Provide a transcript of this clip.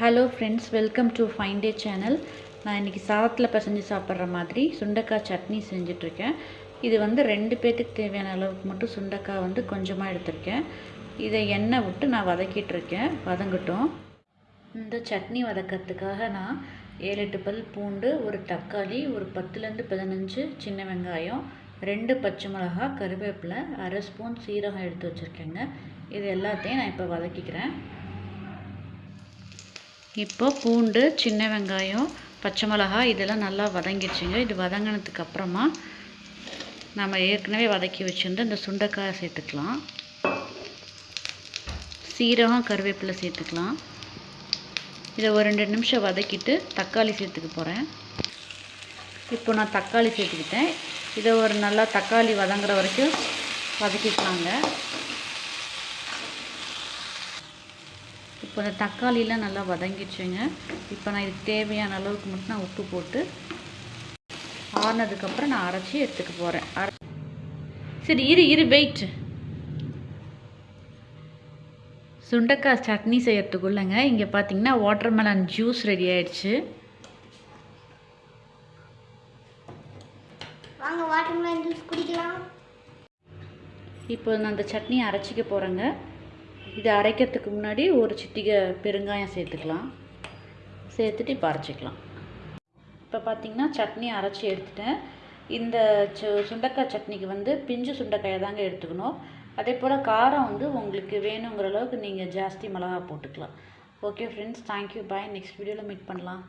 Hello friends welcome to fine day channel நான் இன்றைக்கி சாதத்தில் பிசைஞ்சு சாப்பிட்ற மாதிரி சுண்டைக்காய் சட்னி செஞ்சிட்ருக்கேன். இது வந்து ரெண்டு பேர்த்துக்கு தேவையான அளவுக்கு மட்டும் சுண்டைக்காய் வந்து கொஞ்சமாக எடுத்திருக்கேன். இதை எண்ணெய் விட்டு நான் வதக்கிட்டுருக்கேன் வதங்கட்டும். இந்த சட்னி வதக்கிறதுக்காக நான் ஏழு எட்டு பல் பூண்டு ஒரு தக்காளி ஒரு பத்துலேருந்து பதினஞ்சு சின்ன வெங்காயம் ரெண்டு பச்சை மிளகா கருவேப்பிலை அரை ஸ்பூன் சீரகம் எடுத்து வச்சுருக்கேங்க. இது எல்லாத்தையும் நான் இப்போ வதக்கிக்கிறேன். இப்போ பூண்டு சின்ன வெங்காயம் பச்சை மிளகா இதெல்லாம் நல்லா வதங்கிடுச்சுங்க. இது வதங்கினதுக்கு அப்புறமா நம்ம ஏற்கனவே வதக்கி வச்சுருந்து இந்த சுண்டைக்காயை சேர்த்துக்கலாம். சீரகம் கருவேப்பிலை சேர்த்துக்கலாம். இதை ஒரு ரெண்டு நிமிஷம் வதக்கிட்டு தக்காளி சேர்த்துக்க போகிறேன் இப்போ நான் தக்காளி சேர்த்துக்கிட்டேன். இதை ஒரு நல்லா தக்காளி வதங்குற வரைக்கும் வதக்கிக்கலாங்க. இந்த தக்காளிலாம் நல்லா வதங்கிடுச்சுங்க. இப்போ நான் இதுக்கு தேவையான அளவுக்கு மட்டும் நான் உப்பு போட்டு ஆறுனதுக்கப்புறம் நான் அரைச்சி எடுத்துக்க போகிறேன் அரை சரி இரு இரு வெயிட் சுண்டைக்காய் சட்னி செய்யறதுக்குள்ளங்க இங்கே பார்த்தீங்கன்னா வாட்டர்மெலன் ஜூஸ் ரெடி ஆயிடுச்சு. வாங்க வாட்டர்மெலன் ஜூஸ் குடிக்கலாம். இப்போ நான் அந்த சட்னி அரைச்சிக்க போகிறேங்க இதை அரைக்கிறதுக்கு முன்னாடி ஒரு சிட்டிகை பெருங்காயம் சேர்த்துக்கலாம். சேர்த்துட்டு இப்போ அரைச்சிக்கலாம். இப்போ பார்த்தீங்கன்னா சட்னி அரைச்சி எடுத்துட்டேன். இந்த சு சட்னிக்கு வந்து பிஞ்சு சுண்டைக்காயை தாங்க எடுத்துக்கணும். அதே போல் காரம் வந்து உங்களுக்கு வேணுங்கிற அளவுக்கு நீங்கள் ஜாஸ்தி மிளகா போட்டுக்கலாம். Okay friends thank you bye next வீடியோவில் மீட் பண்ணலாம்.